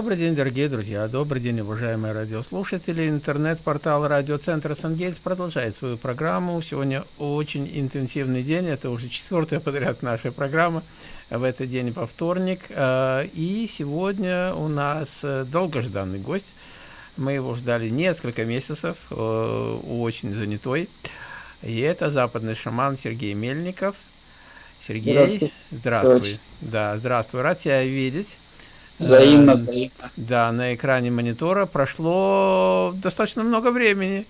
Добрый день, дорогие друзья, добрый день, уважаемые радиослушатели. Интернет-портал радиоцентра «Сангейтс» продолжает свою программу. Сегодня очень интенсивный день, это уже четвертая подряд наша программа. В этот день по вторник. А, и сегодня у нас э, долгожданный гость. Мы его ждали несколько месяцев, э, очень занятой. И это западный шаман Сергей Мельников. Сергей, здравствуй. здравствуй. Да, здравствуй, рад тебя видеть. Взаимно, взаимно. Да, на экране монитора прошло достаточно много времени.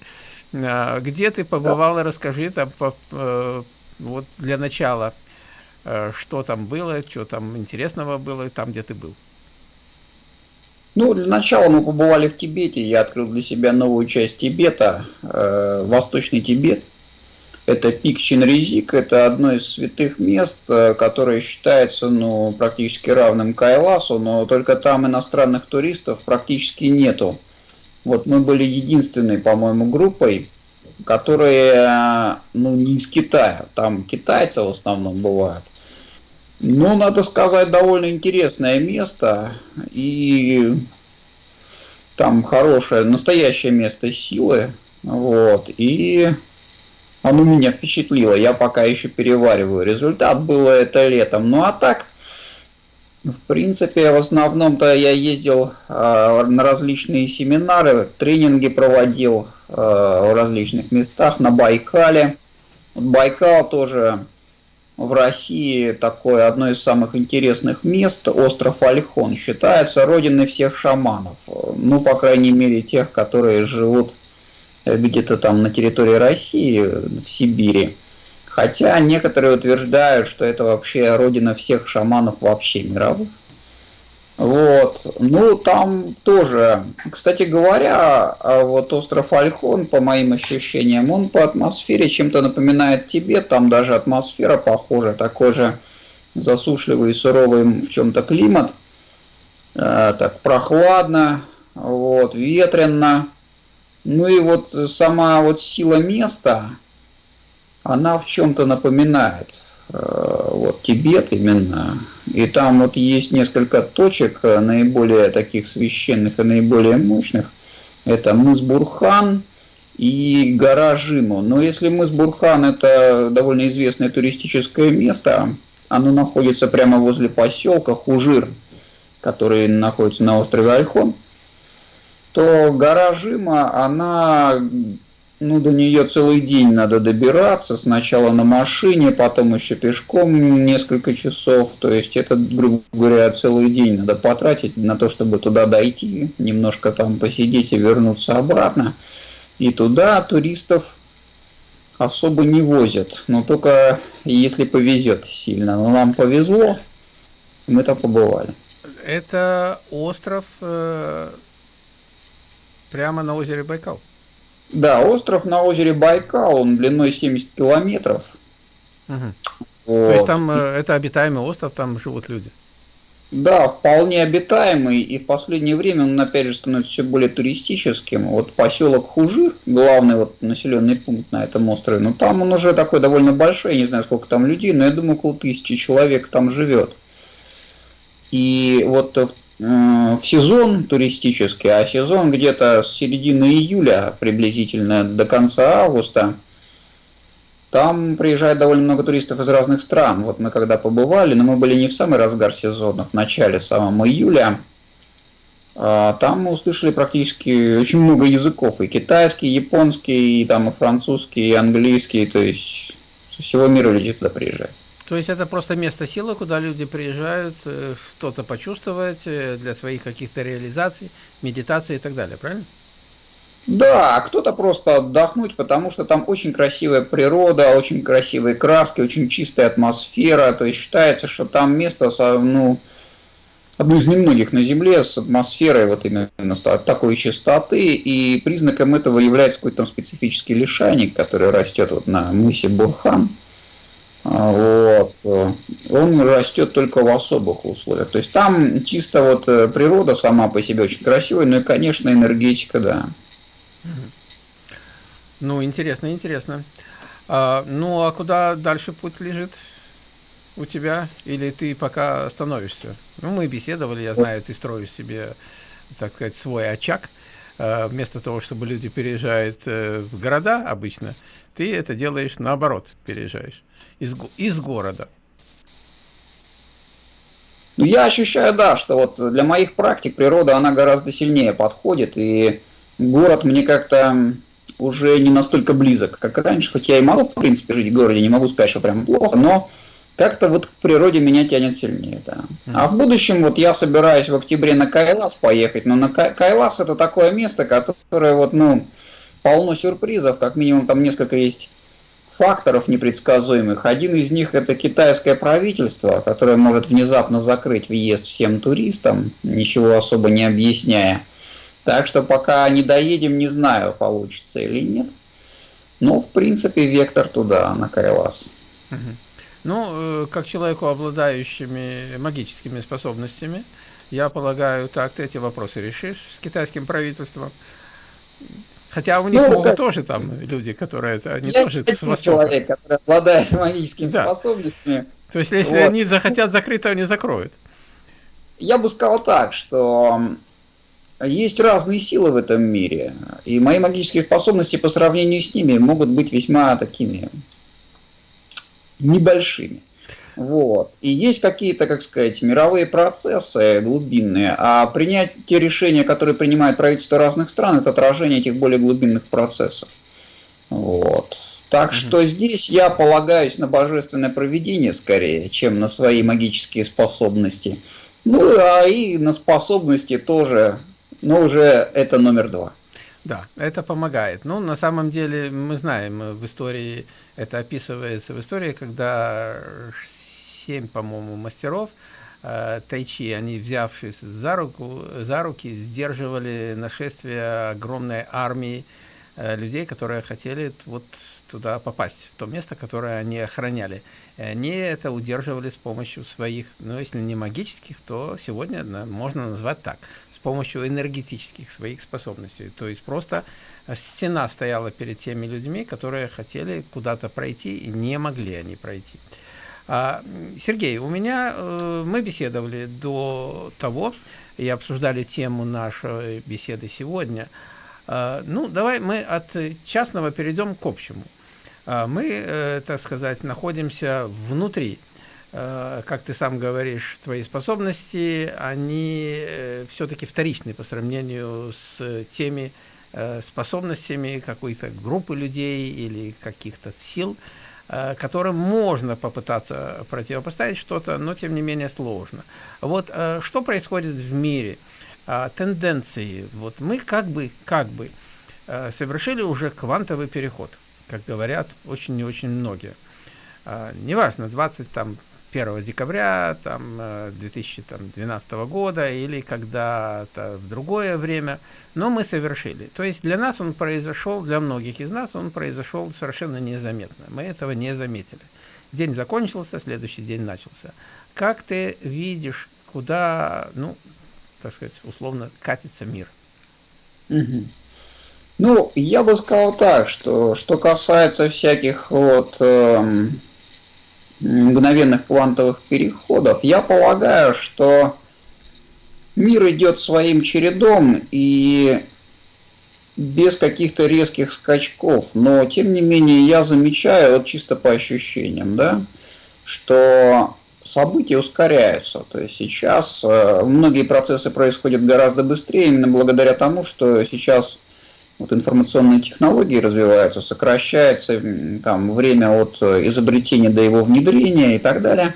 А, где ты побывал, да. расскажи там, по, э, вот для начала, э, что там было, что там интересного было, там, где ты был. Ну, для начала мы побывали в Тибете, я открыл для себя новую часть Тибета, э, Восточный Тибет. Это пик Чинризик, это одно из святых мест, э, которое считается ну, практически равным Кайласу, но только там иностранных туристов практически нету. Вот мы были единственной, по-моему, группой, которые ну, не из Китая, там китайцы в основном бывают. Ну, надо сказать, довольно интересное место, и там хорошее, настоящее место силы, вот, и оно меня впечатлило. Я пока еще перевариваю. Результат было это летом. Ну а так, в принципе, в основном-то я ездил э, на различные семинары, тренинги проводил э, в различных местах, на Байкале. Байкал тоже в России такое одно из самых интересных мест. Остров Альхон считается родиной всех шаманов. Ну, по крайней мере, тех, которые живут где-то там на территории России, в Сибири. Хотя некоторые утверждают, что это вообще родина всех шаманов вообще мировых. Вот. Ну, там тоже, кстати говоря, а вот остров Альхон, по моим ощущениям, он по атмосфере чем-то напоминает Тибет, там даже атмосфера похожа, такой же засушливый и суровый в чем-то климат, э, так прохладно, вот, ветрено, ну и вот сама вот сила места, она в чем-то напоминает э, вот Тибет именно. И там вот есть несколько точек э, наиболее таких священных и наиболее мощных. Это мыс Бурхан и гора Жиму. Но если мыс Бурхан это довольно известное туристическое место, оно находится прямо возле поселка Хужир, который находится на острове Альхон то гора Жима, она, ну, до нее целый день надо добираться, сначала на машине, потом еще пешком несколько часов, то есть это, грубо говоря, целый день надо потратить на то, чтобы туда дойти, немножко там посидеть и вернуться обратно. И туда туристов особо не возят, но только если повезет сильно. Но нам повезло, мы там побывали. Это остров э, Прямо на озере Байкал? Да, остров на озере Байкал, он длиной 70 километров. Угу. Вот. То есть там э, это обитаемый остров, там живут люди? Да, вполне обитаемый, и в последнее время он опять же становится все более туристическим. Вот поселок Хужир, главный вот населенный пункт на этом острове, но там он уже такой довольно большой, я не знаю сколько там людей, но я думаю около тысячи человек там живет. И вот в в сезон туристический, а сезон где-то с середины июля приблизительно до конца августа. Там приезжает довольно много туристов из разных стран. Вот мы когда побывали, но мы были не в самый разгар сезона, в начале самого июля. А там мы услышали практически очень много языков. И китайский, и японский, и там и французский, и английский. То есть со всего мира люди туда приезжают. То есть это просто место силы, куда люди приезжают э, что-то почувствовать э, для своих каких-то реализаций, медитации и так далее, правильно? Да, а кто-то просто отдохнуть, потому что там очень красивая природа, очень красивые краски, очень чистая атмосфера. То есть считается, что там место, ну, одно из немногих на Земле с атмосферой вот именно такой чистоты. И признаком этого является какой-то там специфический лишайник, который растет вот на мысе Бурхан. А, вот. Он растет только в особых условиях. То есть там чисто вот э, природа сама по себе очень красивая, ну и, конечно, энергетика, да. Ну, интересно, интересно. А, ну, а куда дальше путь лежит у тебя, или ты пока становишься? Ну, мы беседовали, я знаю, ты строишь себе, так сказать, свой очаг. Э, вместо того, чтобы люди переезжают э, в города обычно, ты это делаешь наоборот, переезжаешь из, из города. Ну, я ощущаю, да, что вот для моих практик природа, она гораздо сильнее подходит, и город мне как-то уже не настолько близок, как раньше, хоть я и могу, в принципе, жить в городе, не могу сказать, что прям плохо, но как-то вот к природе меня тянет сильнее, да. А в будущем вот я собираюсь в октябре на Кайлас поехать, но на Кайлас это такое место, которое вот, ну, полно сюрпризов, как минимум там несколько есть факторов непредсказуемых. Один из них это китайское правительство, которое может внезапно закрыть въезд всем туристам, ничего особо не объясняя. Так что пока не доедем, не знаю, получится или нет. Но, в принципе, вектор туда, на Кайлас. Ну, э, как человеку, обладающими магическими способностями, я полагаю, так ты эти вопросы решишь с китайским правительством. Хотя у них ну, могут тоже там люди, которые это не Я тоже с востока. человек, который обладает магическими да. способностями. То есть, если вот. они захотят закрыть, то они закроют. Я бы сказал так, что есть разные силы в этом мире, и мои магические способности по сравнению с ними могут быть весьма такими небольшими. Вот. И есть какие-то, как сказать, мировые процессы глубинные, а принять те решения, которые принимает правительство разных стран, это отражение этих более глубинных процессов. Вот. Так что здесь я полагаюсь на божественное проведение скорее, чем на свои магические способности. Ну, а и на способности тоже, но уже это номер два. Да, это помогает. Ну, на самом деле, мы знаем, в истории, это описывается в истории, когда семь, по-моему, мастеров э, тайчи, они, взявшись за, руку, за руки, сдерживали нашествие огромной армии э, людей, которые хотели вот туда попасть, в то место, которое они охраняли. И они это удерживали с помощью своих, ну, если не магических, то сегодня можно назвать так, с помощью энергетических своих способностей. То есть просто стена стояла перед теми людьми, которые хотели куда-то пройти и не могли они пройти. А, Сергей, у меня, э, мы беседовали до того, и обсуждали тему нашей беседы сегодня. А, ну, давай мы от частного перейдем к общему. А, мы, э, так сказать, находимся внутри. Как ты сам говоришь, твои способности, они э, все-таки вторичны по сравнению с теми способностями какой-то группы людей или каких-то сил, которым можно попытаться противопоставить что-то, но тем не менее сложно. Вот э, что происходит в мире? А, тенденции. Вот мы как бы, как бы э, совершили уже квантовый переход, как говорят очень и очень многие. Неважно, 20 там 1 декабря там, 2012 э, года или когда-то в другое время, но мы совершили. То есть для нас он произошел, для многих из нас он произошел совершенно незаметно. Мы этого не заметили. День закончился, следующий день начался. Как ты видишь, куда, ну, так сказать, условно катится мир? Ну, я бы сказал так, что что касается всяких вот... Эм мгновенных квантовых переходов, я полагаю, что мир идет своим чередом и без каких-то резких скачков, но тем не менее я замечаю, вот чисто по ощущениям, да, что события ускоряются. То есть сейчас э, многие процессы происходят гораздо быстрее, именно благодаря тому, что сейчас вот информационные технологии развиваются, сокращается там, время от э, изобретения до его внедрения и так далее.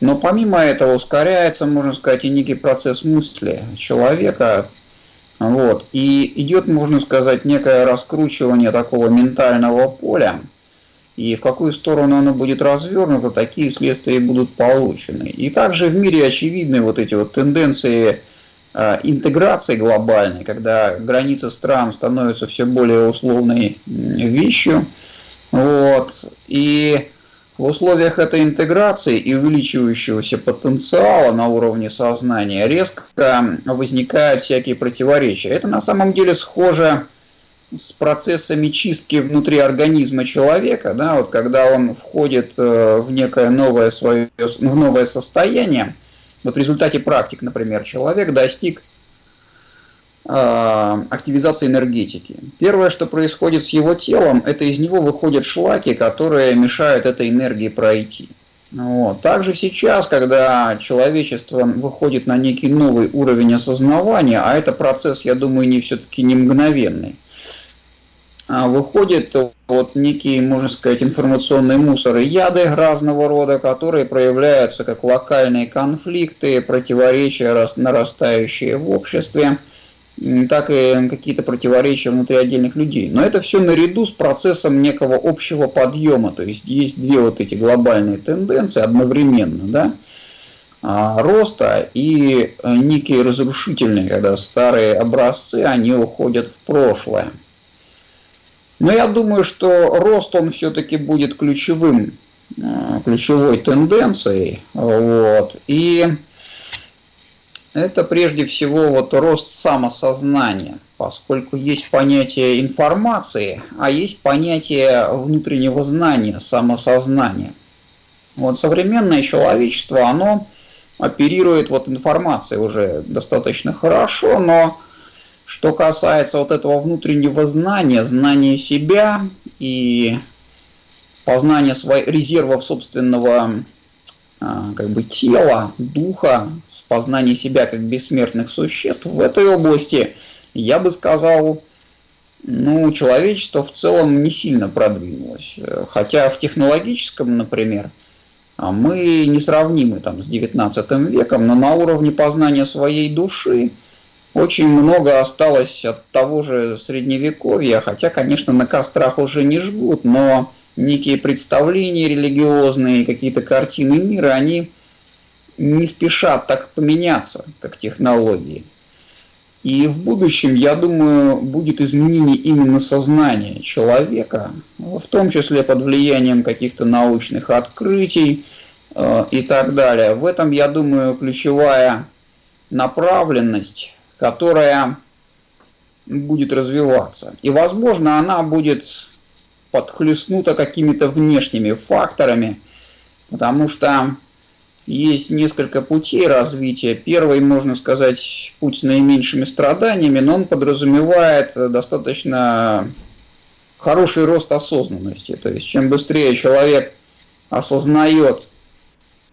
Но помимо этого ускоряется, можно сказать, и некий процесс мысли человека. Вот. И идет, можно сказать, некое раскручивание такого ментального поля. И в какую сторону оно будет развернуто, такие следствия будут получены. И также в мире очевидны вот эти вот тенденции интеграции глобальной, когда границы стран становятся все более условной вещью. Вот. И в условиях этой интеграции и увеличивающегося потенциала на уровне сознания резко возникают всякие противоречия. Это на самом деле схоже с процессами чистки внутри организма человека, да, вот когда он входит э, в некое новое свое, в новое состояние, вот в результате практик, например, человек достиг э, активизации энергетики. Первое, что происходит с его телом, это из него выходят шлаки, которые мешают этой энергии пройти. Вот. Также сейчас, когда человечество выходит на некий новый уровень осознавания, а это процесс, я думаю, не все-таки не мгновенный, а выходит вот некие, можно сказать, информационные мусоры, яды разного рода, которые проявляются как локальные конфликты, противоречия нарастающие в обществе – так и какие-то противоречия внутри отдельных людей. Но это все наряду с процессом некого общего подъема. То есть есть две вот эти глобальные тенденции одновременно, да, а, роста и э, некие разрушительные, когда старые образцы, они уходят в прошлое. Но я думаю, что рост он все-таки будет ключевым, э, ключевой тенденцией. Вот. И это прежде всего вот рост самосознания, поскольку есть понятие информации, а есть понятие внутреннего знания, самосознания. Вот современное человечество, оно оперирует вот информацией уже достаточно хорошо, но что касается вот этого внутреннего знания, знания себя и познания своих резервов собственного а, как бы тела, духа, познание себя как бессмертных существ, в этой области, я бы сказал, ну, человечество в целом не сильно продвинулось. Хотя в технологическом, например, а мы несравнимы там с 19 веком, но на уровне познания своей души очень много осталось от того же средневековья, хотя, конечно, на кострах уже не жгут, но некие представления религиозные, какие-то картины мира, они не спешат так поменяться, как технологии. И в будущем, я думаю, будет изменение именно сознания человека, в том числе под влиянием каких-то научных открытий э, и так далее. В этом, я думаю, ключевая направленность, которая будет развиваться. И, возможно, она будет подхлестнута какими-то внешними факторами, потому что есть несколько путей развития. Первый, можно сказать, путь с наименьшими страданиями, но он подразумевает достаточно хороший рост осознанности. То есть, чем быстрее человек осознает,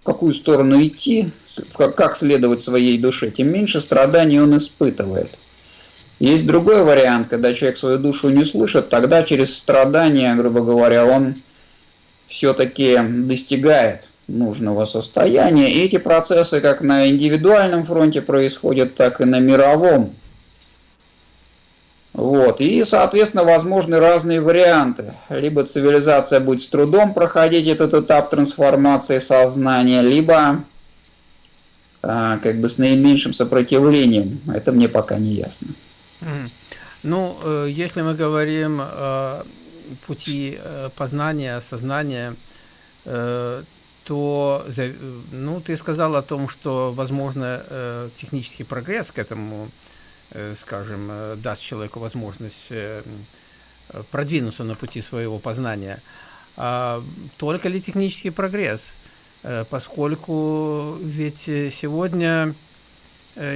в какую сторону идти, как следовать своей душе, тем меньше страданий он испытывает. Есть другой вариант, когда человек свою душу не слышит, тогда через страдания, грубо говоря, он все-таки достигает нужного состояния. И эти процессы как на индивидуальном фронте происходят, так и на мировом. Вот. И, соответственно, возможны разные варианты. Либо цивилизация будет с трудом проходить этот этап трансформации сознания, либо как бы с наименьшим сопротивлением. Это мне пока не ясно. Ну, э, если мы говорим о пути э, познания, сознания, э, то, ну, ты сказал о том, что, возможно, технический прогресс к этому, скажем, даст человеку возможность продвинуться на пути своего познания. А только ли технический прогресс? Поскольку ведь сегодня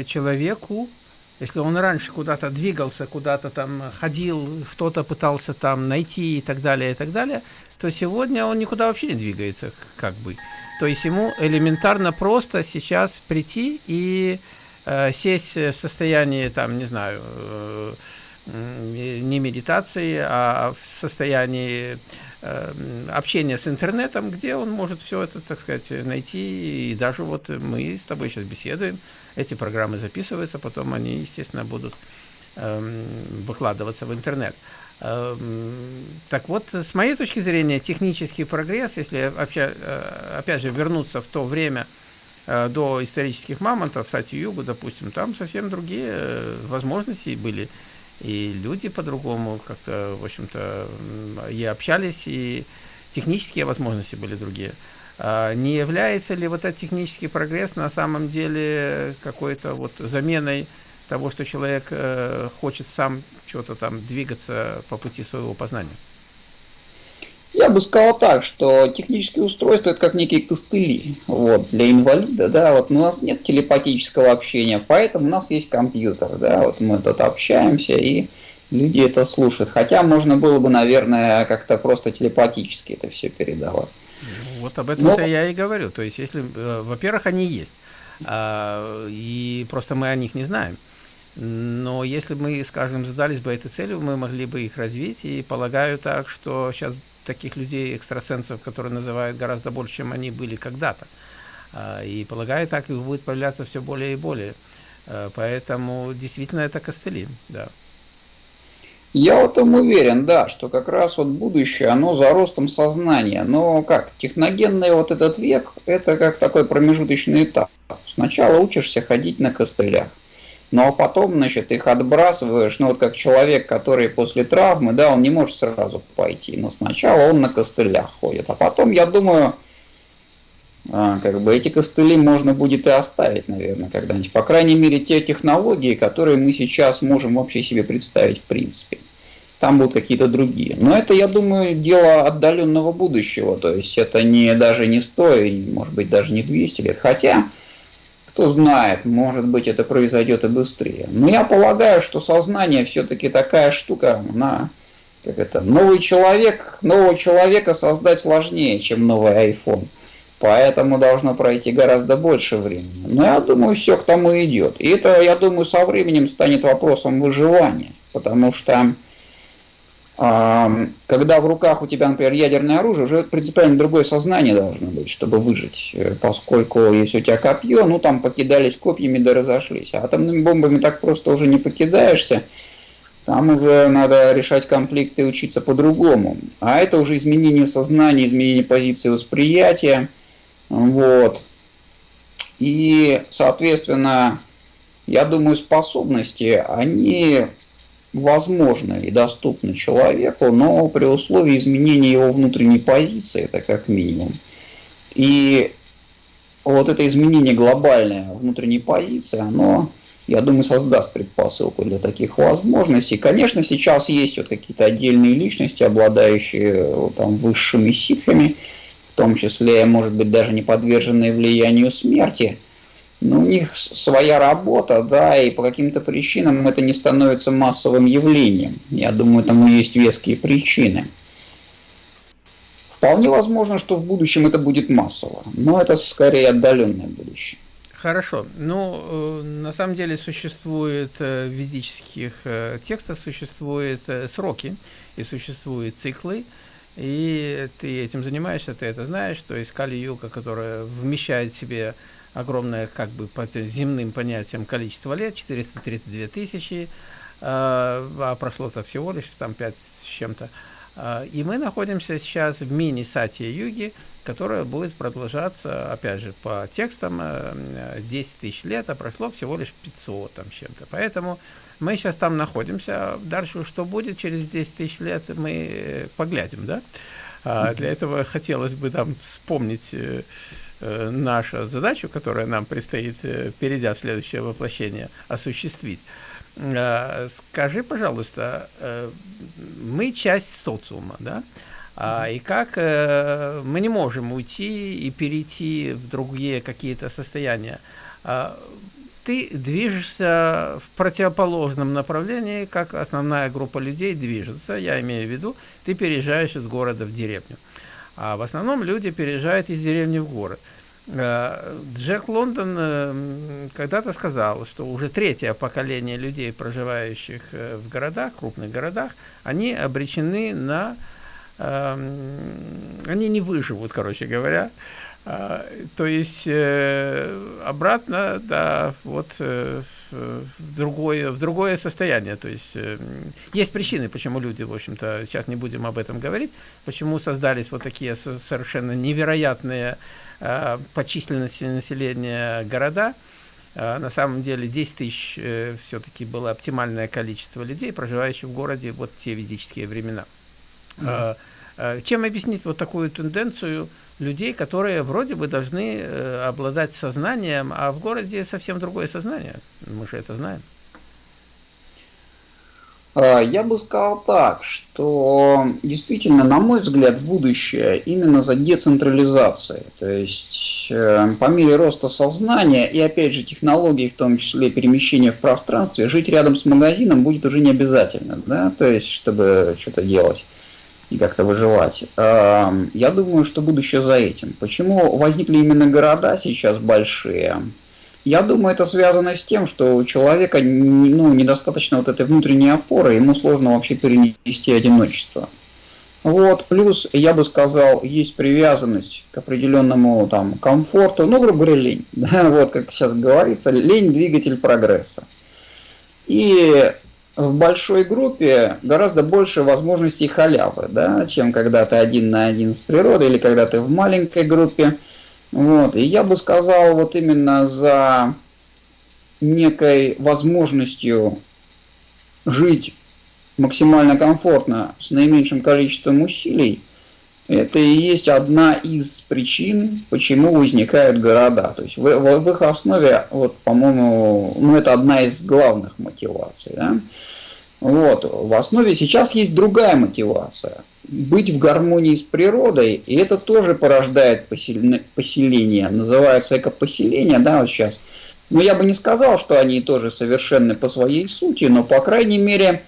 человеку, если он раньше куда-то двигался, куда-то там ходил, что-то пытался там найти и так далее, и так далее, то сегодня он никуда вообще не двигается, как бы. То есть ему элементарно просто сейчас прийти и э, сесть в состоянии, там, не знаю, э, не медитации, а в состоянии э, общения с интернетом, где он может все это, так сказать, найти. И даже вот мы с тобой сейчас беседуем, эти программы записываются, потом они, естественно, будут э, выкладываться в интернет. Эм, так вот, с моей точки зрения, технический прогресс, если э, опять же вернуться в то время э, до исторических мамонтов, Сати-Югу, допустим, там совсем другие возможности были. И люди по-другому как-то, в общем-то, и общались, и технические возможности были другие. А не является ли вот этот технический прогресс на самом деле какой-то вот заменой того, что человек э, хочет сам что-то там двигаться по пути своего познания? Я бы сказал так, что технические устройства это как некие костыли вот, для инвалида. Да, вот у нас нет телепатического общения, поэтому у нас есть компьютер. Да, вот мы тут общаемся и люди это слушают. Хотя можно было бы, наверное, как-то просто телепатически это все передавать. Ну, вот об этом-то Но... я и говорю. То есть, если, э, во-первых, они есть, а, и просто мы о них не знаем. Но если мы, скажем, задались бы этой целью, мы могли бы их развить. И полагаю так, что сейчас таких людей, экстрасенсов, которые называют гораздо больше, чем они были когда-то. А, и полагаю, так их будет появляться все более и более. А, поэтому действительно это костыли, да. Я в этом уверен, да, что как раз вот будущее, оно за ростом сознания. Но как, техногенный вот этот век, это как такой промежуточный этап. Сначала учишься ходить на костылях. Ну а потом, значит, их отбрасываешь, ну вот как человек, который после травмы, да, он не может сразу пойти, но сначала он на костылях ходит, а потом, я думаю, а, как бы эти костыли можно будет и оставить, наверное, когда-нибудь. По крайней мере, те технологии, которые мы сейчас можем вообще себе представить в принципе. Там будут какие-то другие. Но это, я думаю, дело отдаленного будущего. То есть это не даже не 100, может быть, даже не 200 лет. Хотя кто знает, может быть это произойдет и быстрее. Но я полагаю, что сознание все-таки такая штука, она, как это, новый человек, нового человека создать сложнее, чем новый iPhone. Поэтому должно пройти гораздо больше времени. Но я думаю, все к тому идет. И это, я думаю, со временем станет вопросом выживания. Потому что когда в руках у тебя, например, ядерное оружие, уже принципиально другое сознание должно быть, чтобы выжить, э, поскольку если у тебя копье, ну там покидались копьями да разошлись, а атомными бомбами так просто уже не покидаешься, там уже надо решать конфликты и учиться по-другому. А это уже изменение сознания, изменение позиции восприятия, вот. И, соответственно, я думаю, способности, они возможно и доступно человеку, но при условии изменения его внутренней позиции, это как минимум. И вот это изменение глобальное внутренней позиции, оно, я думаю, создаст предпосылку для таких возможностей. Конечно, сейчас есть вот какие-то отдельные личности, обладающие вот, там, высшими ситхами, в том числе, может быть, даже не подверженные влиянию смерти – но у них своя работа, да, и по каким-то причинам это не становится массовым явлением. Я думаю, тому есть веские причины. Вполне возможно, что в будущем это будет массово, но это скорее отдаленное будущее. Хорошо. Ну, э, на самом деле существует э, в ведических э, текстах существуют сроки и существуют циклы, и ты этим занимаешься, ты это знаешь, то есть Кали-юга, которая вмещает в себе огромное, как бы по земным понятиям, количество лет, 432 тысячи, а, а прошло-то всего лишь там 5 с чем-то. А, и мы находимся сейчас в мини-сатье-юге, которая будет продолжаться, опять же, по текстам 10 э, тысяч лет, а прошло всего лишь 500 там чем-то. Поэтому мы сейчас там находимся. Дальше что будет через 10 тысяч лет, мы э, поглядим, да? А для этого хотелось бы там вспомнить э, Э, наша задача, которая нам предстоит, э, перейдя в следующее воплощение, осуществить. Э, скажи, пожалуйста, мы часть социума, да? А, и как мы не можем уйти и перейти в другие какие-то состояния. А, ты движешься в противоположном направлении, как основная группа людей движется. Я имею в виду, ты переезжаешь из города в деревню. А в основном люди переезжают из деревни в город. Э, Джек Лондон э, когда-то сказал, что уже третье поколение людей, проживающих э, в городах, крупных городах, они обречены на... Они не выживут, короче говоря. То есть обратно, да, вот в другое, в другое состояние. То есть э, есть причины, почему люди, в общем-то, сейчас не будем об этом говорить, почему создались вот такие совершенно невероятные э, по численности населения города. Э, на самом деле 10 тысяч э, все-таки было оптимальное количество людей, проживающих в городе вот те ведические времена. Mm -hmm. э, чем объяснить вот такую тенденцию людей, которые вроде бы должны э, обладать сознанием, а в городе совсем другое сознание. Мы же это знаем. А, я бы сказал так, что действительно, на мой взгляд, будущее именно за децентрализацией. То есть э, по мере роста сознания и опять же технологий, в том числе перемещения в пространстве, жить рядом с магазином будет уже не обязательно, да, то есть чтобы что-то делать и как-то выживать. А, я думаю, что будущее за этим. Почему возникли именно города сейчас большие? Я думаю, это связано с тем, что у человека ну, недостаточно вот этой внутренней опоры, ему сложно вообще перенести одиночество. Вот, плюс, я бы сказал, есть привязанность к определенному там комфорту, ну, грубо говоря, лень. Да, вот как сейчас говорится, лень – двигатель прогресса. И в большой группе гораздо больше возможностей халявы, да, чем когда ты один на один с природой или когда ты в маленькой группе. Вот. И я бы сказал, вот именно за некой возможностью жить максимально комфортно с наименьшим количеством усилий, это и есть одна из причин, почему возникают города. То есть в, в, в их основе, вот, по-моему, ну, это одна из главных мотиваций. Да? Вот. В основе сейчас есть другая мотивация – быть в гармонии с природой, и это тоже порождает поселение, называется экопоселение, да, вот сейчас. Но я бы не сказал, что они тоже совершенны по своей сути, но, по крайней мере,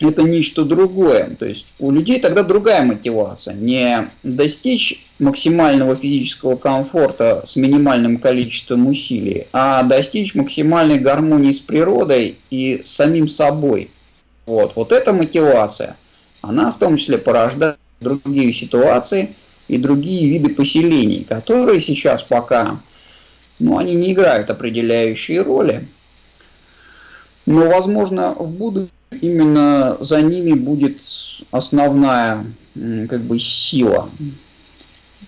это нечто другое. То есть у людей тогда другая мотивация. Не достичь максимального физического комфорта с минимальным количеством усилий, а достичь максимальной гармонии с природой и с самим собой. Вот, вот это мотивация – она в том числе порождает другие ситуации и другие виды поселений, которые сейчас пока, ну, они не играют определяющие роли, но, возможно, в будущем именно за ними будет основная как бы сила.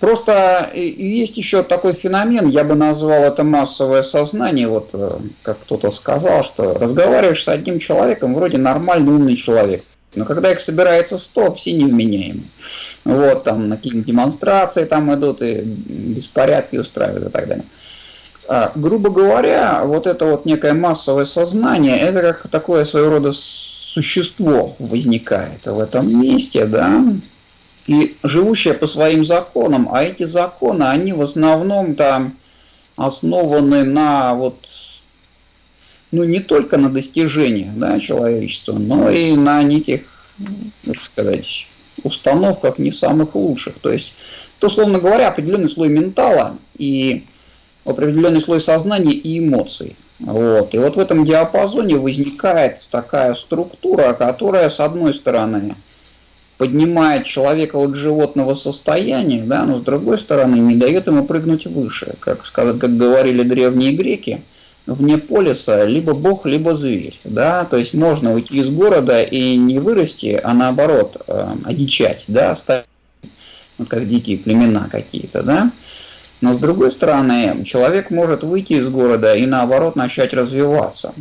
Просто есть еще такой феномен, я бы назвал это массовое сознание, вот э, как кто-то сказал, что разговариваешь с одним человеком, вроде нормальный умный человек, но когда их собирается 100, все невменяемы. Вот, там на какие-нибудь демонстрации там идут и беспорядки устраивают и так далее. А, грубо говоря, вот это вот некое массовое сознание, это как такое своего рода существо возникает в этом месте, да, и живущее по своим законам, а эти законы, они в основном там основаны на вот ну, не только на достижениях да, человечества, но и на неких, как сказать, установках не самых лучших. То есть, то, условно говоря, определенный слой ментала и определенный слой сознания и эмоций. Вот. И вот в этом диапазоне возникает такая структура, которая, с одной стороны, поднимает человека от животного состояния, да, но с другой стороны не дает ему прыгнуть выше. Как, как говорили древние греки, вне полиса либо бог, либо зверь. Да? То есть можно уйти из города и не вырасти, а наоборот э, одичать, да, стать ну, как дикие племена какие-то. Да? Но с другой стороны, человек может выйти из города и наоборот начать развиваться.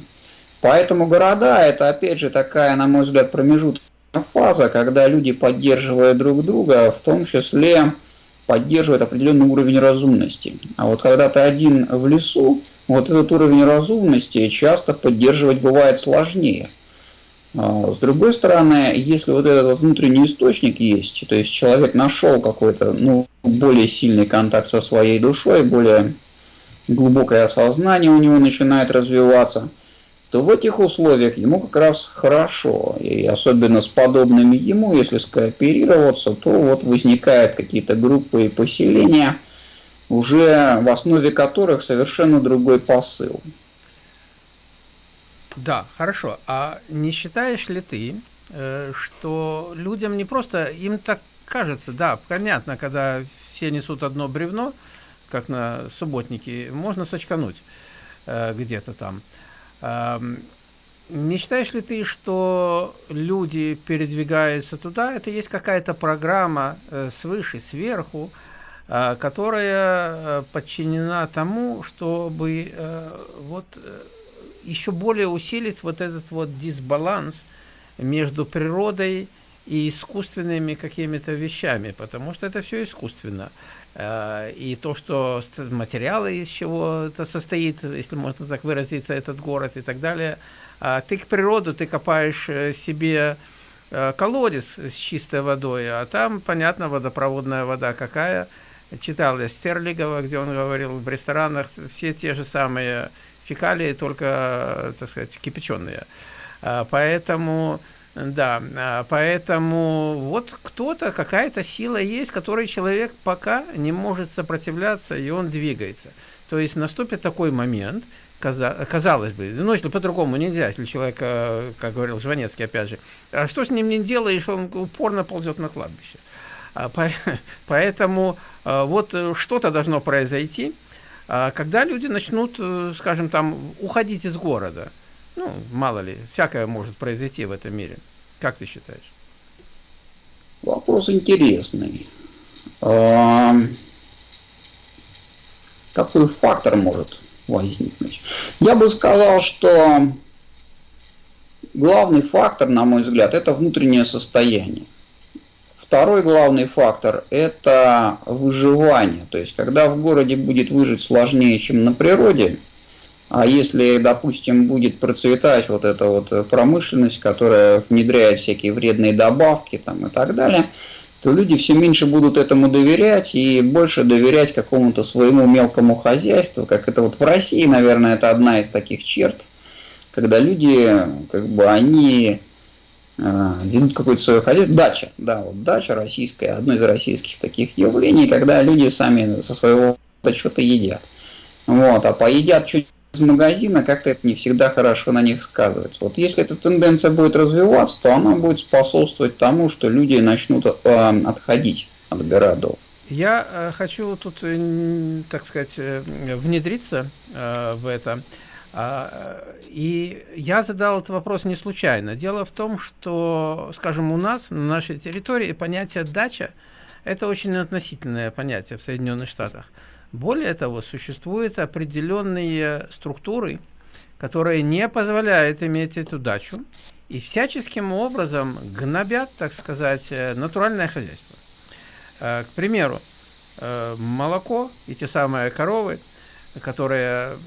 Поэтому города это опять же такая, на мой взгляд, промежуточная фаза, когда люди поддерживают друг друга, в том числе поддерживают определенный уровень разумности. А вот когда ты один в лесу, вот этот уровень разумности часто поддерживать бывает сложнее. А, с другой стороны, если вот этот внутренний источник есть, то есть человек нашел какой-то ну, более сильный контакт со своей душой, более глубокое осознание у него начинает развиваться, то в этих условиях ему как раз хорошо. И особенно с подобными ему, если скооперироваться, то вот возникают какие-то группы и поселения – уже в основе которых совершенно другой посыл. Да, хорошо. А не считаешь ли ты, э, что людям не просто, им так кажется, да, понятно, когда все несут одно бревно, как на субботнике, можно сочкануть э, где-то там. Не считаешь ли ты, что люди передвигаются туда, это есть какая-то программа э, свыше, сверху, которая подчинена тому, чтобы вот еще более усилить вот этот вот дисбаланс между природой и искусственными какими-то вещами, потому что это все искусственно. Э, и то, что материалы, из чего это состоит, если можно так выразиться, этот город и так далее. А ты к природу, ты копаешь э, себе э, колодец с чистой водой, а там, понятно, водопроводная вода какая. Читал я Стерлигова, где он говорил, в ресторанах все те же самые фекалии, только, так сказать, кипяченые. А, поэтому да, а, поэтому вот кто-то, какая-то сила есть, которой человек пока не может сопротивляться, и он двигается. То есть наступит такой момент, казалось бы, ну, если по-другому нельзя, если человек, э, как говорил Жванецкий, опять же, а что с ним не делаешь, он упорно ползет на кладбище. А, поэтому э, вот э, что-то должно произойти, когда люди начнут, скажем, там, уходить из города – ну, мало ли, всякое может произойти в этом мире. Как ты считаешь? Вопрос интересный. А, какой фактор может возникнуть? Я бы сказал, что главный фактор, на мой взгляд, это внутреннее состояние. Второй главный фактор – это выживание. То есть, когда в городе будет выжить сложнее, чем на природе, а если, допустим, будет процветать вот эта вот промышленность, которая внедряет всякие вредные добавки там, и так далее, то люди все меньше будут этому доверять и больше доверять какому-то своему мелкому хозяйству, как это вот в России, наверное, это одна из таких черт, когда люди, как бы, они ведут какое-то свое хозяйство. Дача, да, вот дача российская, одно из российских таких явлений, когда люди сами со своего что-то едят. Вот, а поедят чуть из магазина, как-то это не всегда хорошо на них сказывается. Вот если эта тенденция будет развиваться, то она будет способствовать тому, что люди начнут э, отходить от городов. Я э, хочу тут, э, так сказать, э, внедриться э, в это. А, и я задал этот вопрос не случайно. Дело в том, что, скажем, у нас, на нашей территории, понятие «дача» – это очень относительное понятие в Соединенных Штатах. Более того, существуют определенные структуры, которые не позволяют иметь эту дачу и всяческим образом гнобят, так сказать, э, натуральное хозяйство. Э, к примеру, э, молоко и те самые коровы, которые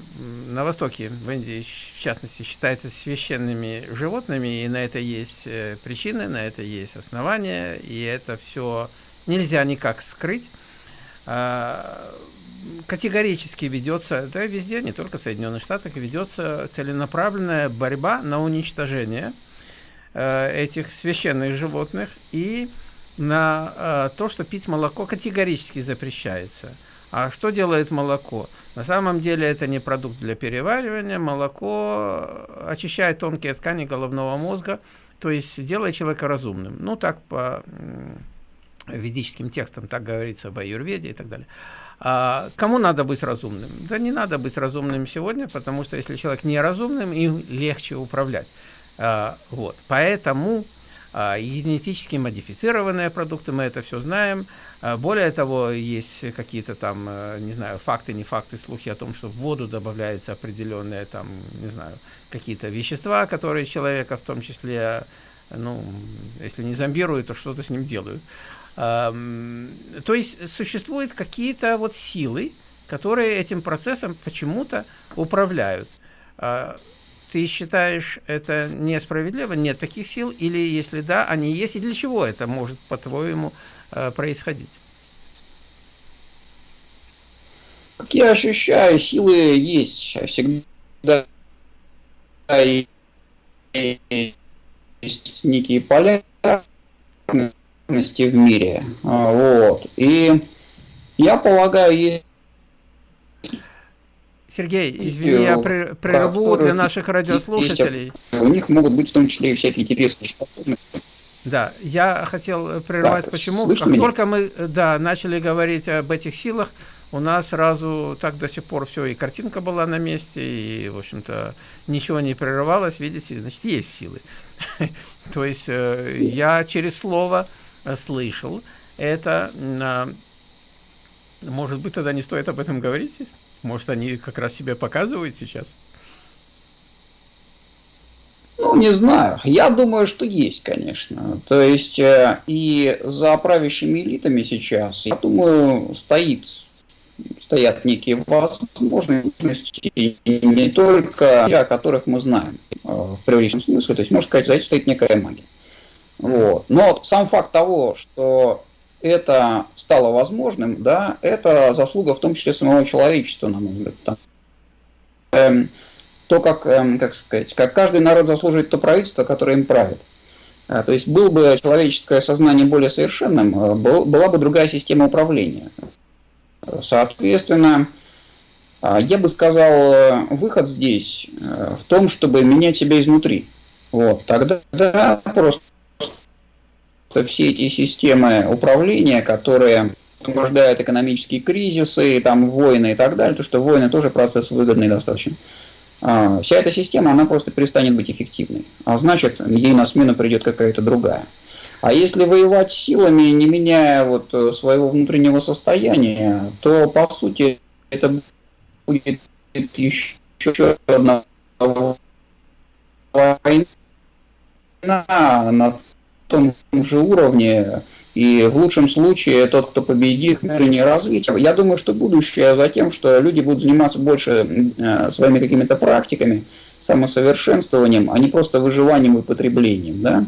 на Востоке, в Индии, в частности, считаются священными животными, и на это есть причины, на это есть основания, и это все нельзя никак скрыть категорически ведется, да везде, не только в Соединенных Штатах, ведется целенаправленная борьба на уничтожение э, этих священных животных и на э, то, что пить молоко категорически запрещается. А что делает молоко? На самом деле это не продукт для переваривания. Молоко очищает тонкие ткани головного мозга, то есть делает человека разумным. Ну, так по ведическим текстам, так говорится об аюрведе и так далее. А, кому надо быть разумным? Да не надо быть разумным сегодня, потому что если человек неразумным, им легче управлять. А, вот. Поэтому генетически модифицированные продукты, мы это все знаем. А, более того, есть какие-то там, а, не знаю, факты, не факты, слухи о том, что в воду добавляются определенные там, не знаю, какие-то вещества, которые человека в том числе, ну, если не зомбируют, то что-то с ним делают. То есть существуют какие-то вот силы, которые этим процессом почему-то управляют. А, ты считаешь это несправедливо? Нет таких сил? Или если да, они есть? И для чего это может, по-твоему, а, происходить? Как я ощущаю, силы есть. Всегда есть некие поля, в мире. А, вот. И я полагаю, есть Сергей, извини, я прерву для наших радиослушателей. У них могут быть в том числе и всякие теперские способности. Да, я хотел прервать, да, почему. Как меня? только мы да, начали говорить об этих силах, у нас сразу так до сих пор все, и картинка была на месте, и, в общем-то, ничего не прерывалось, видите, значит, есть силы. То есть э, я через слово Э, слышал, это, может быть, тогда не стоит об этом говорить? Может, они как раз себя показывают сейчас? Ну, не знаю. Я думаю, что есть, конечно. То есть э, и за правящими элитами сейчас, я думаю, стоит стоят некие возможности, не только те, о которых мы знаем э, в преувеличенном смысле, то есть, можно сказать, за этим стоит некая магия. Вот. Но сам факт того, что это стало возможным, да, это заслуга в том числе самого человечества, на мой взгляд. Там, эм, то, как, эм, как сказать, как каждый народ заслуживает то правительство, которое им правит. А, то есть был бы человеческое сознание более совершенным, э, был, была бы другая система управления. Соответственно, а, я бы сказал, э, выход здесь э, в том, чтобы менять себя изнутри. Вот, тогда да, просто все эти системы управления, которые порождают экономические кризисы, там войны и так далее, то что войны тоже процесс выгодный достаточно. А, вся эта система, она просто перестанет быть эффективной. А значит, ей на смену придет какая-то другая. А если воевать силами, не меняя вот э, своего внутреннего состояния, то по сути это будет еще одна война на том же уровне, и в лучшем случае тот, кто победит, не развитие. Я думаю, что будущее за тем, что люди будут заниматься больше э, своими какими-то практиками, самосовершенствованием, а не просто выживанием и потреблением. Да?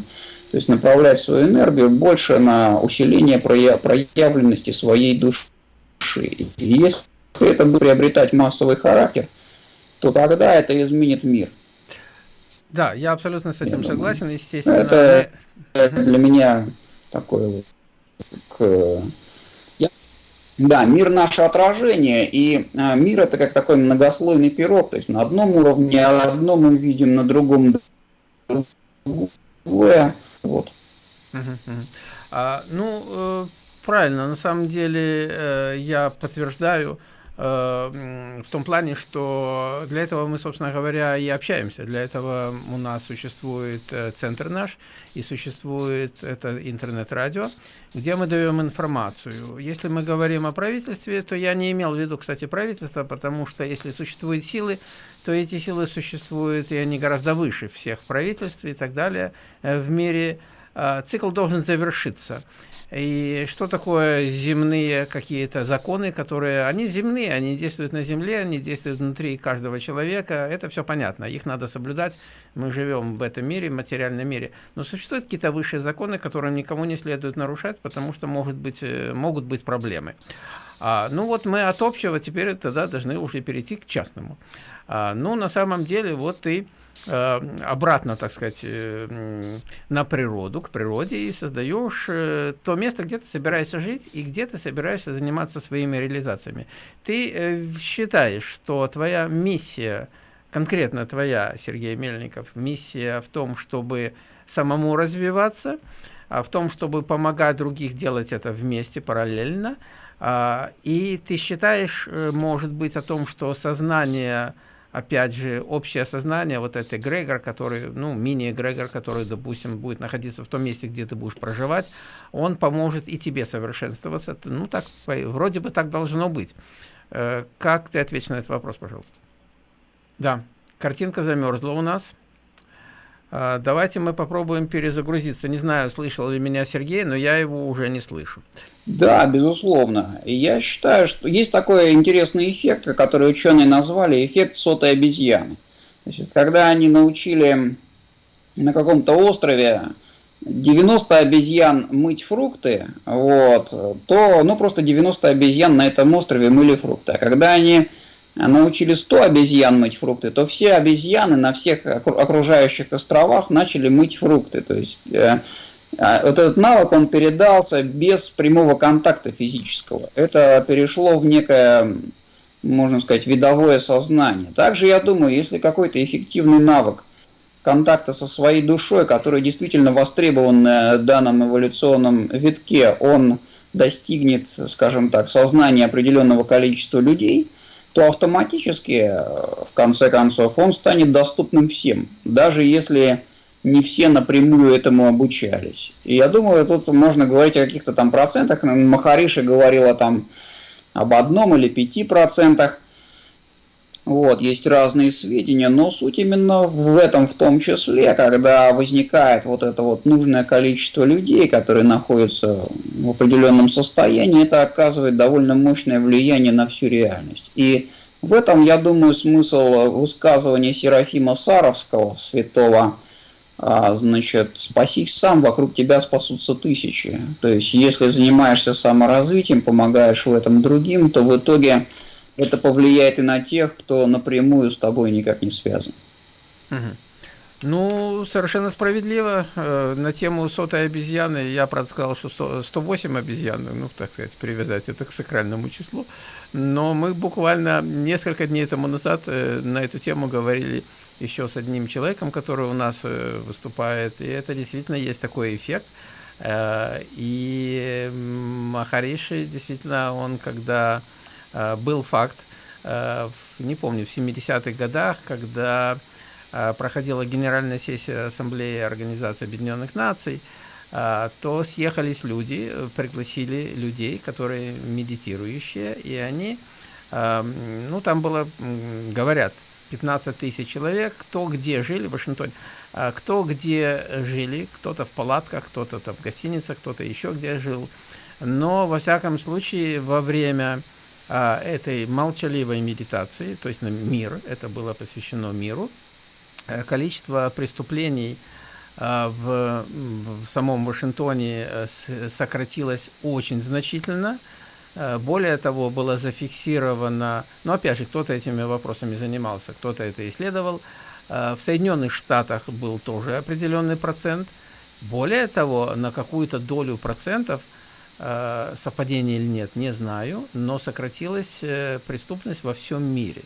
То есть направлять свою энергию больше на усиление проявленности своей души. И если это будет приобретать массовый характер, то тогда это изменит мир. Да, я абсолютно с этим я согласен, естественно. Это, это для меня такое к... Да, мир наше отражение, и а, мир это как такой многослойный пирог, то есть на одном уровне одно мы видим, на другом другое. Вот. А, ну, э, правильно, на самом деле э, я подтверждаю, Э, в том плане, что для этого мы, собственно говоря, и общаемся. Для этого у нас существует э, центр наш и существует это интернет-радио, где мы даем информацию. Если мы говорим о правительстве, то я не имел в виду, кстати, правительство, потому что если существуют силы, то эти силы существуют, и они гораздо выше всех правительств и так далее э, в мире. Цикл должен завершиться. И что такое земные какие-то законы, которые, они земные, они действуют на земле, они действуют внутри каждого человека, это все понятно, их надо соблюдать, мы живем в этом мире, в материальном мире. Но существуют какие-то высшие законы, которые никому не следует нарушать, потому что может быть, э, могут быть проблемы. А, ну вот мы от общего теперь тогда должны уже перейти к частному. А, ну на самом деле вот ты... Э, обратно, так сказать, э, на природу, к природе, и создаешь э, то место, где ты собираешься жить и где ты собираешься заниматься своими реализациями. Ты считаешь, что твоя миссия, конкретно твоя, Сергей Мельников, миссия в том, чтобы самому развиваться, а в том, чтобы помогать других делать это вместе, параллельно, а, и ты считаешь, может быть, о том, что сознание опять же, общее сознание, вот этот эгрегор, который, ну, мини-эгрегор, который, допустим, будет находиться в том месте, где ты будешь проживать, он поможет и тебе совершенствоваться. Ну, так, вроде бы так должно быть. Э, как ты ответишь на этот вопрос, пожалуйста? Да, картинка замерзла у нас. А, давайте мы попробуем перезагрузиться. Не знаю, слышал ли меня Сергей, но я его уже не слышу. Да, безусловно. Я считаю, что есть такой интересный эффект, который ученые назвали эффект сотой обезьяны. Значит, когда они научили на каком-то острове 90 обезьян мыть фрукты, вот, то ну, просто 90 обезьян на этом острове мыли фрукты. А когда они научили 100 обезьян мыть фрукты, то все обезьяны на всех окружающих островах начали мыть фрукты. То есть э, а вот этот навык, он передался без прямого контакта физического. Это перешло в некое, можно сказать, видовое сознание. Также я думаю, если какой-то эффективный навык контакта со своей душой, который действительно востребован на данном эволюционном витке, он достигнет, скажем так, сознания определенного количества людей, то автоматически, в конце концов, он станет доступным всем. Даже если не все напрямую этому обучались. И я думаю, тут можно говорить о каких-то там процентах. Махариша говорила там об одном или пяти процентах. Вот, есть разные сведения, но суть именно в этом в том числе, когда возникает вот это вот нужное количество людей, которые находятся в определенном состоянии, это оказывает довольно мощное влияние на всю реальность. И в этом, я думаю, смысл высказывания Серафима Саровского, святого, а, значит, спасись сам, вокруг тебя спасутся тысячи. То есть, если занимаешься саморазвитием, помогаешь в этом другим, то в итоге это повлияет и на тех, кто напрямую с тобой никак не связан. Угу. Ну, совершенно справедливо. Э, на тему сотой обезьяны я, правда, сказал, что 100, 108 обезьян, ну, так сказать, привязать это к сакральному числу. Но мы буквально несколько дней тому назад э, на эту тему говорили еще с одним человеком, который у нас э, выступает. И это действительно есть такой эффект. И Махариши, действительно, он когда был факт, э, не помню, в 70-х годах, когда э, проходила Генеральная сессия Ассамблеи Организации Объединенных Наций, то съехались люди, пригласили людей, которые медитирующие, и они, ну, там было, говорят, 15 тысяч человек, кто где жили в Вашингтоне, кто где жили, кто-то в палатках, кто-то в гостиницах, кто-то еще где жил. Но, во всяком случае, во время этой молчаливой медитации, то есть на мир, это было посвящено миру, э, количество преступлений а, в, в самом Вашингтоне э, сократилось очень значительно. Э, более того, было зафиксировано, ну опять же, кто-то этими вопросами занимался, кто-то это исследовал. В Соединенных Штатах был тоже определенный процент. Более того, на какую-то долю процентов – совпадение или нет, не знаю, но сократилась э, преступность во всем мире.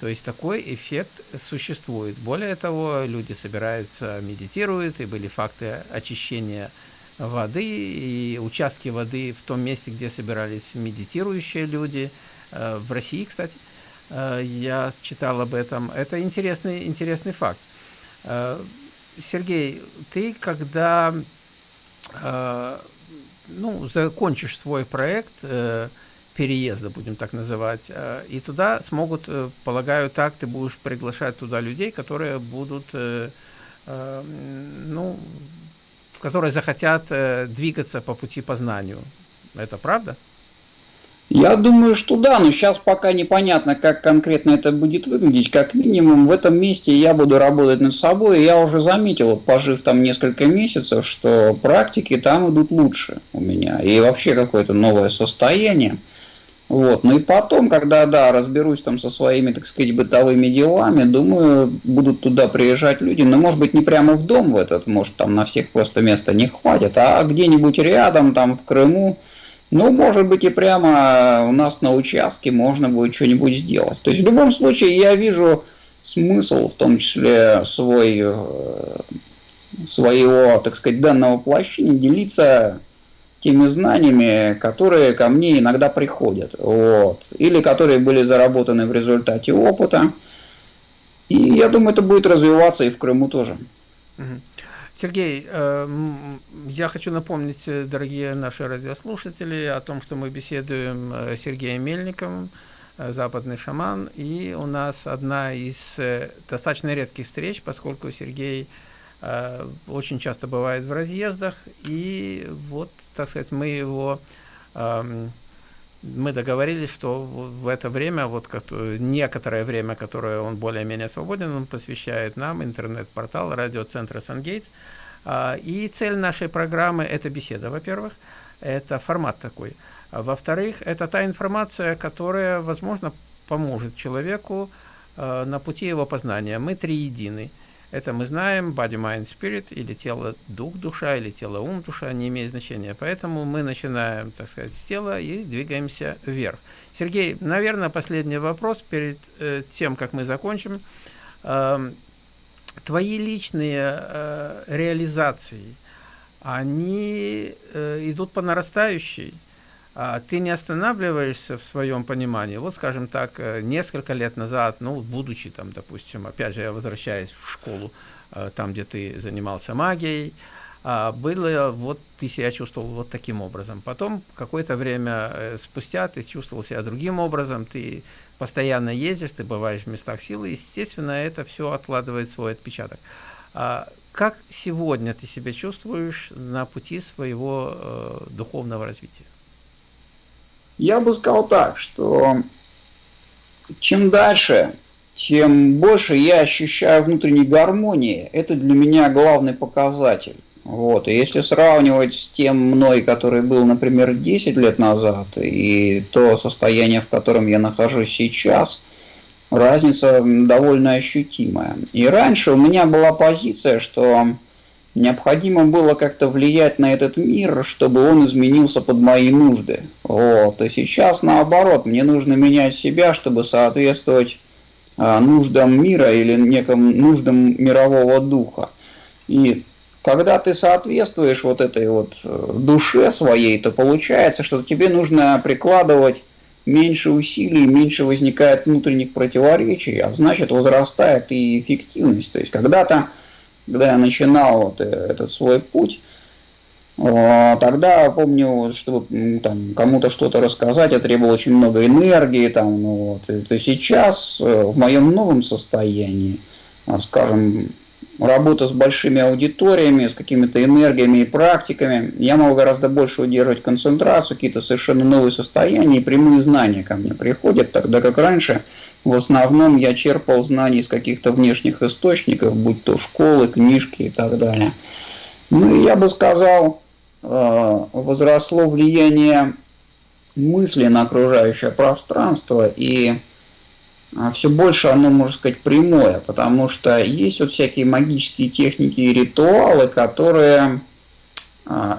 То есть такой эффект существует. Более того, люди собираются, медитируют, и были факты очищения воды и участки воды в том месте, где собирались медитирующие люди. Э, в России, кстати, я читал об этом. Это интересный, интересный факт. Сергей, ты когда ну, закончишь свой проект э, переезда, будем так называть, э, и туда смогут, э, полагаю, так ты будешь приглашать туда людей, которые будут, э, э, ну, которые захотят э, двигаться по пути познанию. Это правда? Я думаю, что да, но сейчас пока непонятно, как конкретно это будет выглядеть. Как минимум в этом месте я буду работать над собой. Я уже заметил, пожив там несколько месяцев, что практики там идут лучше у меня. И вообще какое-то новое состояние. Вот. Ну и потом, когда, да, разберусь там со своими, так сказать, бытовыми делами, думаю, будут туда приезжать люди, но может быть не прямо в дом в этот, может там на всех просто места не хватит, а где-нибудь рядом, там в Крыму, ну, может быть, и прямо у нас на участке можно будет что-нибудь сделать. То есть, в любом случае, я вижу смысл, в том числе свой, э, своего, так сказать, данного воплощения, делиться теми знаниями, которые ко мне иногда приходят. Вот. Или которые были заработаны в результате опыта. И я думаю, это будет развиваться и в Крыму тоже. Сергей, э, я хочу напомнить, э, дорогие наши радиослушатели, о том, что мы беседуем э, с Сергеем Мельником, западный шаман, и у нас одна из достаточно редких встреч, поскольку Сергей очень часто бывает в разъездах, и вот, так сказать, мы его эм, мы договорились, что в это время, вот некоторое время, которое он более-менее свободен, он посвящает нам интернет-портал радиоцентра «Сангейтс». А, и цель нашей программы – это беседа, во-первых, это формат такой. А во-вторых, это та информация, которая, возможно, поможет человеку а, на пути его познания. Мы три едины – это мы знаем, body, mind, spirit, или тело, дух, душа, или тело, ум, душа, не имеет значения. Поэтому мы начинаем, так сказать, с тела и двигаемся вверх. Сергей, наверное, последний вопрос перед э, тем, как мы закончим. Э, твои личные э, реализации, они э, идут по нарастающей? А, ты не останавливаешься в своем понимании. Вот, скажем так, э, несколько лет назад, ну, будучи там, допустим, опять же, я возвращаюсь в школу, э, там, где ты занимался магией, а, было, вот ты себя чувствовал вот таким образом. Потом, какое-то время э, спустя, ты чувствовал себя другим образом, ты постоянно ездишь, ты бываешь в местах силы, естественно, это все откладывает свой отпечаток. А как сегодня ты себя чувствуешь на пути своего духовного развития? Я бы сказал так, что чем дальше, тем больше я ощущаю внутренней гармонии. Это для меня главный показатель. Вот. И если сравнивать с тем мной, который был, например, 10 лет назад, и то состояние, в котором я нахожусь сейчас, разница довольно ощутимая. И раньше у меня была позиция, что необходимо было как-то влиять на этот мир, чтобы он изменился под мои нужды. Вот. И сейчас наоборот, мне нужно менять себя, чтобы соответствовать а, нуждам мира или неким нуждам мирового духа. И когда ты соответствуешь вот этой вот э, душе своей, то получается, что тебе нужно прикладывать меньше усилий, меньше возникает внутренних противоречий, а значит возрастает и эффективность. То есть когда-то, когда я начинал вот э, этот свой путь, Тогда помню, чтобы там, кому-то что-то рассказать, я требовал очень много энергии. Там, ну, вот. И, сейчас э, в моем новом состоянии, а, скажем, работа с большими аудиториями, с какими-то энергиями и практиками, я могу гораздо больше удерживать концентрацию, какие-то совершенно новые состояния и прямые знания ко мне приходят, тогда как раньше в основном я черпал знания из каких-то внешних источников, будь то школы, книжки и так далее. Ну и я бы сказал, э, возросло влияние мысли на окружающее пространство и а все больше оно, можно сказать, прямое, потому что есть вот всякие магические техники и ритуалы, которые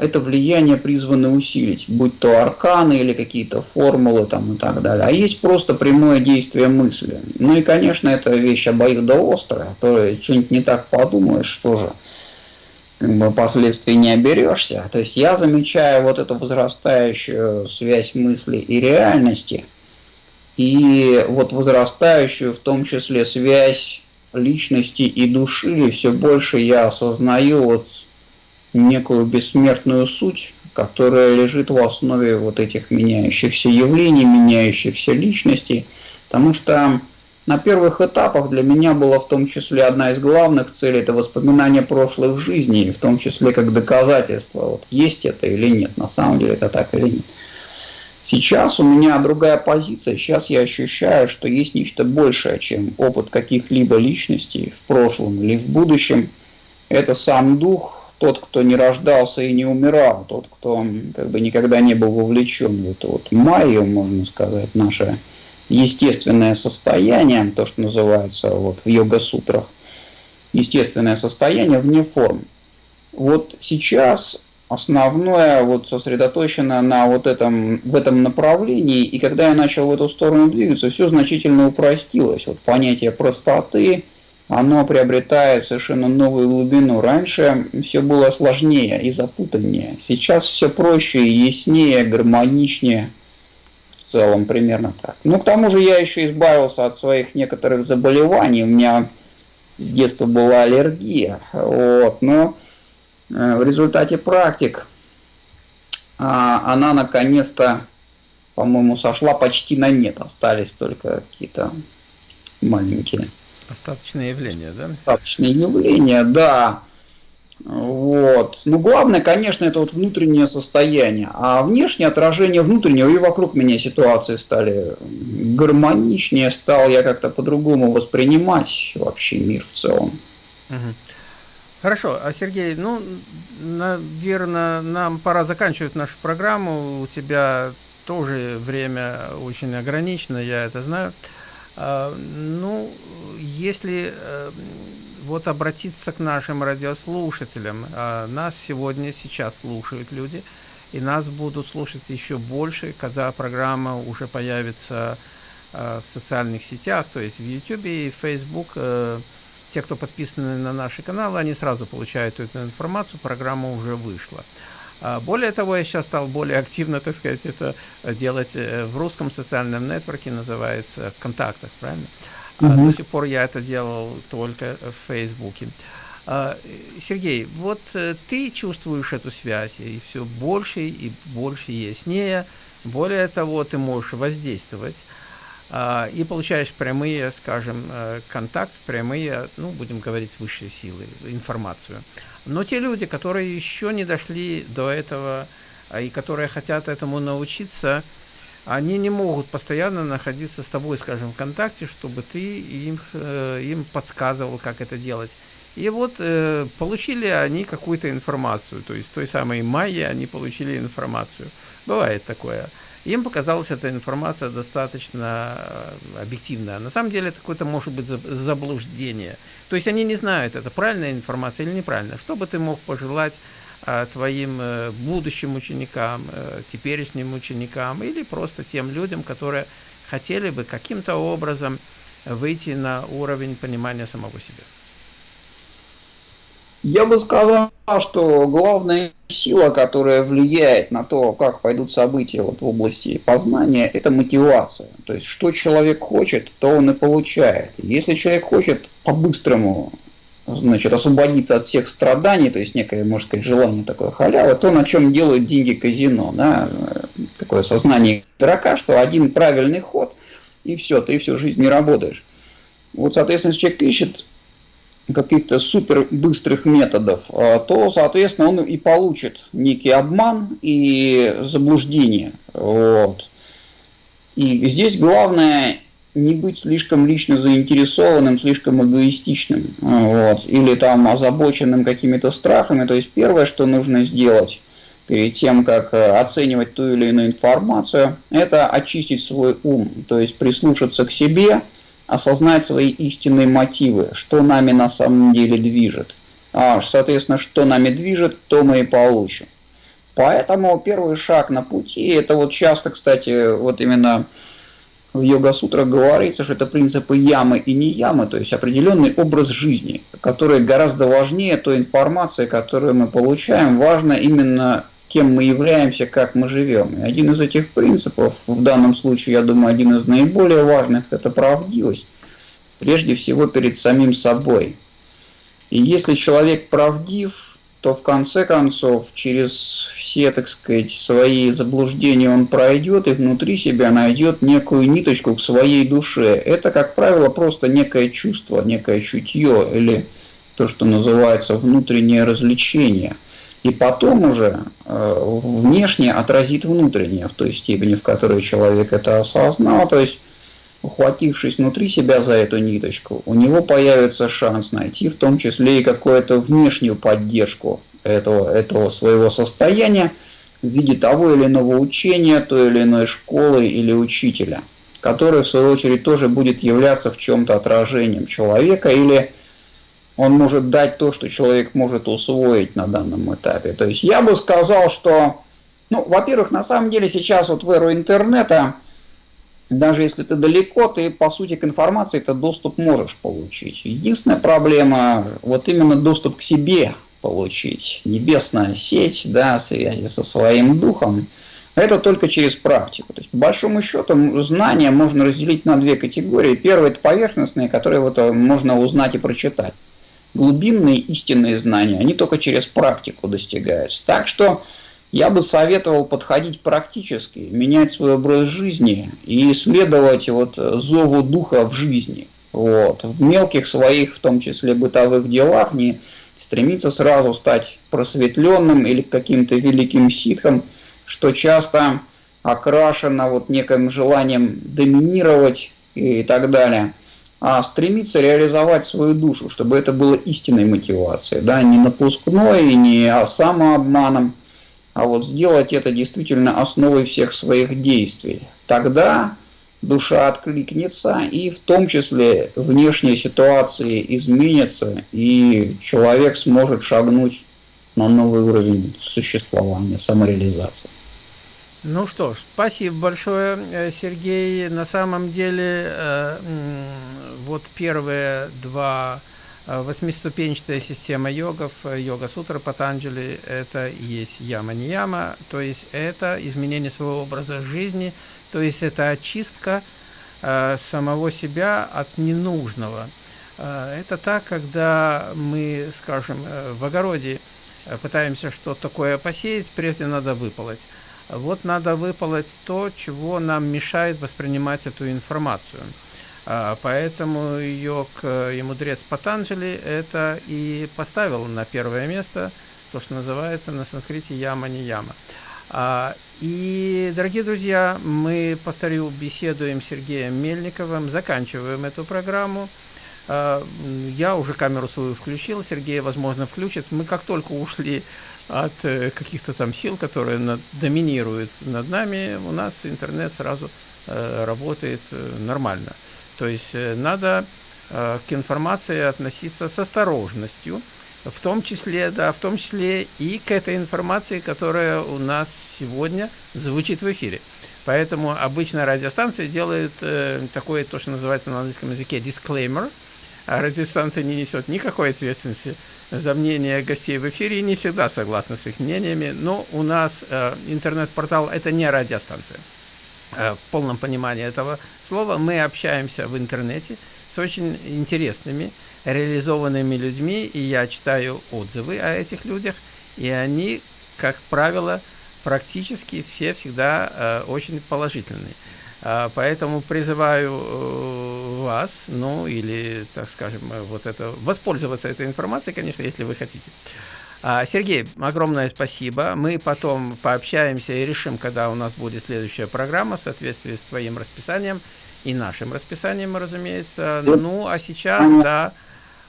это влияние призваны усилить, будь то арканы или какие-то формулы там и так далее. А есть просто прямое действие мысли. Ну и, конечно, это вещь обоюдоострая, то что-нибудь не так подумаешь, тоже как бы последствий не оберешься. То есть я замечаю вот эту возрастающую связь мысли и реальности – и вот возрастающую в том числе связь личности и души, все больше я осознаю вот некую бессмертную суть, которая лежит в основе вот этих меняющихся явлений, меняющихся личностей, потому что на первых этапах для меня была в том числе одна из главных целей – это воспоминание прошлых жизней, в том числе как доказательство, вот есть это или нет, на самом деле это так или нет. Сейчас у меня другая позиция. Сейчас я ощущаю, что есть нечто большее, чем опыт каких-либо личностей в прошлом или в будущем. Это сам дух, тот, кто не рождался и не умирал, тот, кто как бы никогда не был вовлечен в эту вот майю, можно сказать, наше естественное состояние, то, что называется вот в йога-сутрах, естественное состояние вне форм. Вот сейчас основное вот сосредоточено на вот этом, в этом направлении, и когда я начал в эту сторону двигаться, все значительно упростилось. Вот понятие простоты, оно приобретает совершенно новую глубину. Раньше все было сложнее и запутаннее. Сейчас все проще, яснее, гармоничнее. В целом примерно так. Ну, к тому же я еще избавился от своих некоторых заболеваний. У меня с детства была аллергия. Вот, но Э, в результате практик а, она наконец-то, по-моему, сошла почти на нет. Остались только какие-то маленькие. Остаточные явления, да? Остаточные явления, да. Вот. Но главное, конечно, это вот внутреннее состояние. А внешнее отражение внутреннего и вокруг меня ситуации стали гармоничнее, стал я как-то по-другому воспринимать вообще мир в целом. Угу. Хорошо, а Сергей, ну, наверное, нам пора заканчивать нашу программу. У тебя тоже время очень ограничено, я это знаю. Ну, если э, вот обратиться к нашим радиослушателям, а, нас сегодня, сейчас слушают люди, и нас будут слушать еще больше, когда программа уже появится а, в социальных сетях, то есть в YouTube и Facebook, э, те, кто подписаны на наши каналы, они сразу получают эту информацию, программа уже вышла. А, более того, я сейчас стал более активно, так сказать, это делать э, в русском социальном нетворке, называется ВКонтактах, правильно? Uh -huh. До сих пор я это делал только в Фейсбуке. А, Сергей, вот э, ты чувствуешь эту связь, и все больше и больше яснее. Более того, ты можешь воздействовать. а, и получаешь прямые, скажем, э, контакт, прямые, ну, будем говорить, высшие силы, информацию. Но те люди, которые еще не дошли до этого а, и которые хотят этому научиться, они не могут постоянно находиться с тобой, скажем, в контакте, чтобы ты им, э, им подсказывал, как это делать. И вот э, получили они какую-то информацию, то есть той самой майе они получили информацию. Бывает такое. Им показалась эта информация достаточно э, объективная. На самом деле это какое-то может быть заблуждение. То есть они не знают, это правильная информация или неправильная. Что бы ты мог пожелать э, твоим э, будущим ученикам, теперешним ученикам или просто тем людям, которые хотели бы каким-то образом выйти на уровень понимания самого себя? Я бы сказал, что главная сила, которая влияет на то, как пойдут события вот в области познания, это мотивация. То есть, что человек хочет, то он и получает. Если человек хочет по-быстрому значит, освободиться от всех страданий, то есть некое, можно сказать, желание такое халявы, то на чем делают деньги казино, да, такое сознание дурака, что один правильный ход, и все, ты всю жизнь не работаешь. Вот, соответственно, если человек ищет каких-то супер быстрых методов, а, то, соответственно, он и получит некий обман и заблуждение. Вот. И здесь главное не быть слишком лично заинтересованным, слишком эгоистичным, вот, или там озабоченным какими-то страхами. То есть первое, что нужно сделать перед тем, как э, оценивать ту или иную информацию, это очистить свой ум, то есть прислушаться к себе – осознать свои истинные мотивы, что нами на самом деле движет. А, соответственно, что нами движет, то мы и получим. Поэтому первый шаг на пути, это вот часто, кстати, вот именно в йога-сутрах говорится, что это принципы ямы и не ямы, то есть определенный образ жизни, который гораздо важнее той информации, которую мы получаем. Важно именно кем мы являемся, как мы живем. И один из этих принципов, в данном случае, я думаю, один из наиболее важных, это правдивость. Прежде всего перед самим собой. И если человек правдив, то в конце концов через все, так сказать, свои заблуждения он пройдет и внутри себя найдет некую ниточку к своей душе. Это, как правило, просто некое чувство, некое чутье или то, что называется внутреннее развлечение – и потом уже э, внешне отразит внутреннее в той степени, в которой человек это осознал, то есть ухватившись внутри себя за эту ниточку, у него появится шанс найти в том числе и какую-то внешнюю поддержку этого, этого своего состояния в виде того или иного учения, той или иной школы или учителя, который в свою очередь тоже будет являться в чем-то отражением человека или он может дать то, что человек может усвоить на данном этапе. То есть я бы сказал, что, ну, во-первых, на самом деле сейчас вот в эру интернета, даже если ты далеко, ты по сути к информации этот доступ можешь получить. Единственная проблема, вот именно доступ к себе получить. Небесная сеть, да, связи со своим духом, это только через практику. То есть, по большому счету, знания можно разделить на две категории. Первое – это поверхностные, которые вот э, можно узнать и прочитать глубинные истинные знания, они только через практику достигаются. Так что я бы советовал подходить практически, менять свой образ жизни и следовать вот зову духа в жизни. Вот. В мелких своих, в том числе бытовых делах, не стремиться сразу стать просветленным или каким-то великим ситхом, что часто окрашено вот неким желанием доминировать и так далее а стремиться реализовать свою душу, чтобы это было истинной мотивацией, да, не напускной, не самообманом, а вот сделать это действительно основой всех своих действий. Тогда душа откликнется, и в том числе внешние ситуации изменятся, и человек сможет шагнуть на новый уровень существования, самореализации. Ну что спасибо большое, э, Сергей. На самом деле, э, вот первые два э, восьмиступенчатая система йогов, йога-сутра Патанджали, это и есть яма-нияма, то есть это изменение своего образа жизни, то есть это очистка самого себя от ненужного. Это так, когда мы, скажем, в огороде пытаемся что-то такое посеять, прежде надо выполоть. Вот надо выполоть то, чего нам мешает воспринимать эту информацию. А, поэтому к и мудрец Патанджали это и поставил на первое место, то, что называется на санскрите яма не яма. А, и, дорогие друзья, мы, повторю, беседуем с Сергеем Мельниковым, заканчиваем эту программу. А, я уже камеру свою включил, Сергей, возможно, включит. Мы как только ушли от э, каких-то там сил, которые над, доминируют над нами, у нас интернет сразу э, работает э, нормально. То есть э, надо э, к информации относиться с осторожностью, в том числе, да, в том числе и к этой информации, которая у нас сегодня звучит в эфире. Поэтому обычно радиостанции делают э, такое, то, что называется на английском языке disclaimer, радиостанция не несет никакой ответственности за мнение гостей в эфире и не всегда согласна с их мнениями, но у нас э, интернет-портал – это не радиостанция. Э, в полном понимании этого слова мы общаемся в интернете с очень интересными, реализованными людьми, и я читаю отзывы о этих людях, и они, как правило, практически все всегда э, очень положительные. А, поэтому призываю э, вас, ну или, так скажем, вот это, воспользоваться этой информацией, конечно, если вы хотите. А, Сергей, огромное спасибо. Мы потом пообщаемся и решим, когда у нас будет следующая программа в соответствии с твоим расписанием и нашим расписанием, разумеется. Ну, а сейчас, да,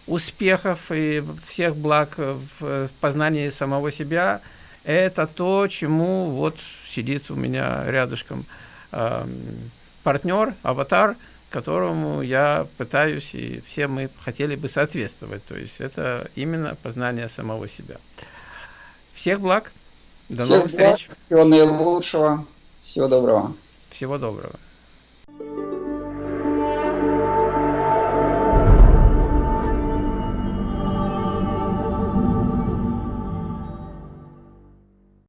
успехов и всех благ в познании самого себя. Это то, чему вот сидит у меня рядышком э, партнер, аватар, которому я пытаюсь, и все мы хотели бы соответствовать. То есть это именно познание самого себя. Всех благ. До Всех новых благ, встреч. Всего наилучшего. Всего доброго. Всего доброго.